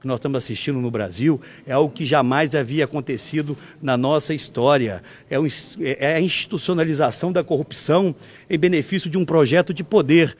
que nós estamos assistindo no Brasil é algo que jamais havia acontecido na nossa história. É, um, é, é a institucionalização da corrupção em benefício de um projeto de poder